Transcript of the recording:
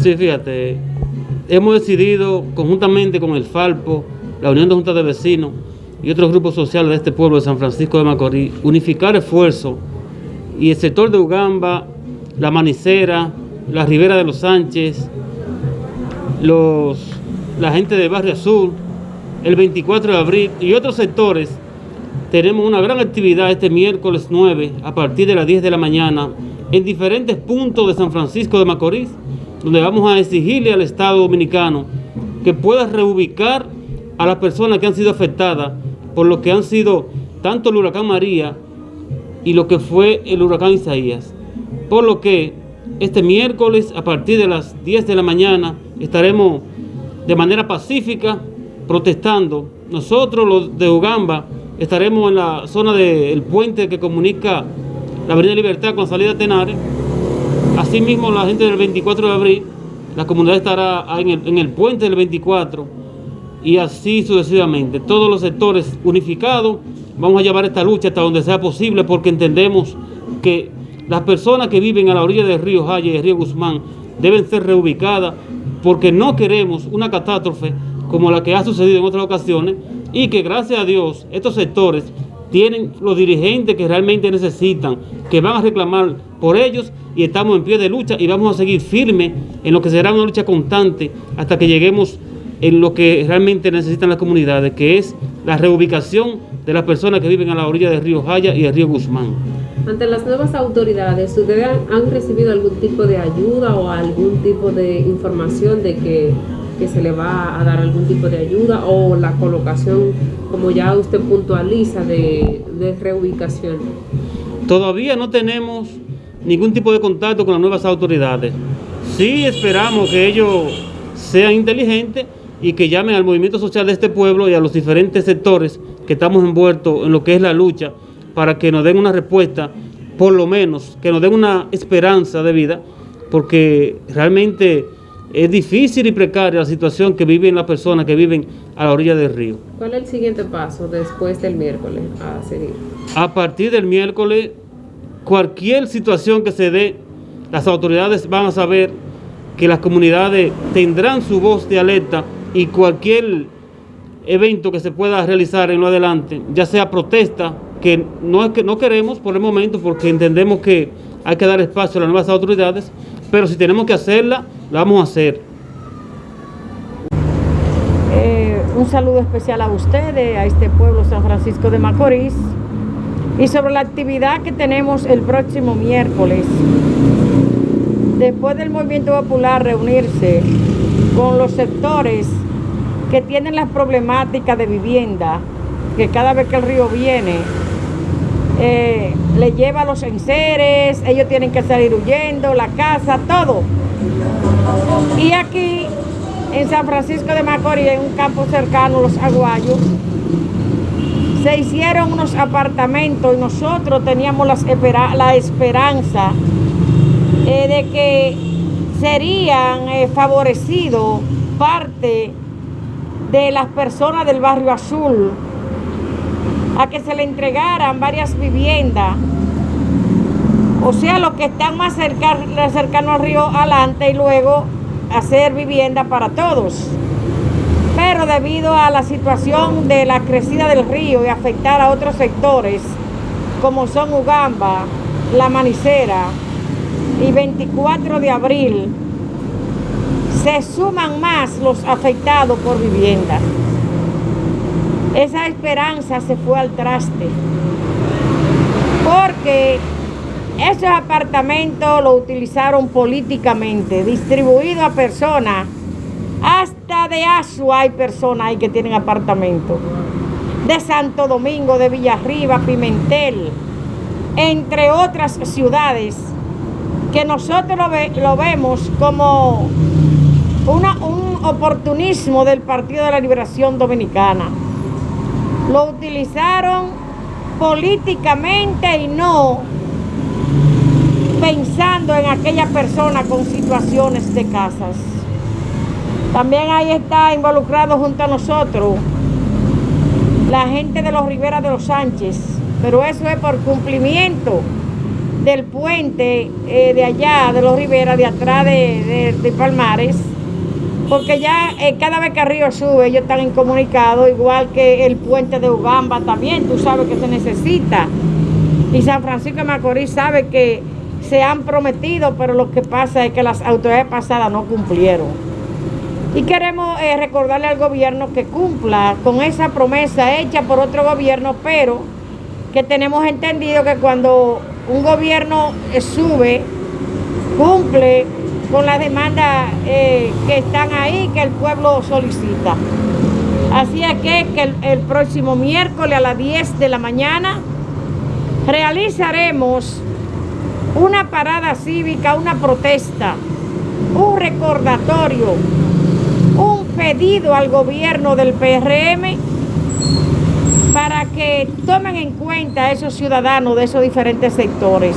Sí, fíjate, hemos decidido conjuntamente con el Falpo, la Unión de Juntas de Vecinos y otros grupos sociales de este pueblo de San Francisco de Macorís, unificar esfuerzos. Y el sector de Ugamba, la Manicera, la Ribera de los Sánchez, los, la gente de Barrio Azul, el 24 de abril y otros sectores, tenemos una gran actividad este miércoles 9 a partir de las 10 de la mañana en diferentes puntos de San Francisco de Macorís, donde vamos a exigirle al Estado Dominicano que pueda reubicar a las personas que han sido afectadas por lo que han sido tanto el huracán María y lo que fue el huracán Isaías. Por lo que este miércoles a partir de las 10 de la mañana estaremos de manera pacífica protestando. Nosotros los de Ugamba estaremos en la zona del puente que comunica la Avenida Libertad con salida a Tenares. Asimismo la gente del 24 de abril, la comunidad estará en el, en el puente del 24 y así sucesivamente. Todos los sectores unificados vamos a llevar esta lucha hasta donde sea posible porque entendemos que las personas que viven a la orilla del río Jaya y del río Guzmán deben ser reubicadas porque no queremos una catástrofe como la que ha sucedido en otras ocasiones y que gracias a Dios estos sectores tienen los dirigentes que realmente necesitan, que van a reclamar por ellos y estamos en pie de lucha y vamos a seguir firmes en lo que será una lucha constante hasta que lleguemos en lo que realmente necesitan las comunidades, que es la reubicación de las personas que viven a la orilla del río Jaya y del río Guzmán. Ante las nuevas autoridades, ¿ustedes han recibido algún tipo de ayuda o algún tipo de información de que que se le va a dar algún tipo de ayuda o la colocación, como ya usted puntualiza, de, reubicación? Todavía no tenemos ningún tipo de contacto con las nuevas autoridades. Sí esperamos que ellos sean inteligentes y que llamen al movimiento social de este pueblo y a los diferentes sectores que estamos envueltos en lo que es la lucha para que nos den una respuesta, por lo menos, que nos den una esperanza de vida, porque realmente es difícil y precaria la situación que viven las personas que viven a la orilla del río. ¿Cuál es el siguiente paso después del miércoles a seguir? A partir del miércoles, cualquier situación que se dé, las autoridades van a saber que las comunidades tendrán su voz de alerta y cualquier evento que se pueda realizar en lo adelante, ya sea protesta, que no es que no queremos por el momento porque entendemos que hay que dar espacio a las nuevas autoridades, pero si tenemos que hacerla, vamos a hacer. Eh, un saludo especial a ustedes, a este pueblo San Francisco de Macorís, y sobre la actividad que tenemos el próximo miércoles. Después del movimiento popular reunirse con los sectores que tienen las problemáticas de vivienda, que cada vez que el río viene, eh, le lleva los enseres, ellos tienen que salir huyendo, la casa, todo. Y aquí, en San Francisco de Macorís, en un campo cercano, Los Aguayos, se hicieron unos apartamentos y nosotros teníamos la, esperanza eh, de que serían eh, favorecidos parte de las personas del barrio azul a que se le entregaran varias viviendas. O sea, los que están más cercanos al río adelante y luego hacer vivienda para todos. Pero debido a la situación de la crecida del río y afectar a otros sectores, como son Ugamba, La Manicera y 24 de abril, se suman más los afectados por vivienda. Esa esperanza se fue al traste. Porque esos apartamentos lo utilizaron políticamente, distribuido a personas. Hasta de Asua hay personas ahí que tienen apartamentos. De Santo Domingo, de Villarriba, Pimentel, entre otras ciudades, que nosotros lo, vemos como un oportunismo del Partido de la Liberación Dominicana lo utilizaron políticamente y no pensando en aquella persona con situaciones de casas. También ahí está involucrado junto a nosotros la gente de los Rivera de los Sánchez, pero eso es por cumplimiento del puente eh, de allá, de los Rivera, de atrás de, de, Palmares, porque ya eh, cada vez que Río sube, ellos están incomunicados, igual que el puente de Ugamba también, tú sabes que se necesita. Y San Francisco de Macorís sabe que se han prometido, pero lo que pasa es que las autoridades pasadas no cumplieron. Y queremos eh, recordarle al gobierno que cumpla con esa promesa hecha por otro gobierno, pero que tenemos entendido que cuando un gobierno eh, sube, cumple con las demandas eh, que están ahí, que el pueblo solicita. Así es que, que el, próximo miércoles a las 10 de la mañana realizaremos una parada cívica, una protesta, un recordatorio, un pedido al gobierno del PRM para que tomen en cuenta a esos ciudadanos de esos diferentes sectores.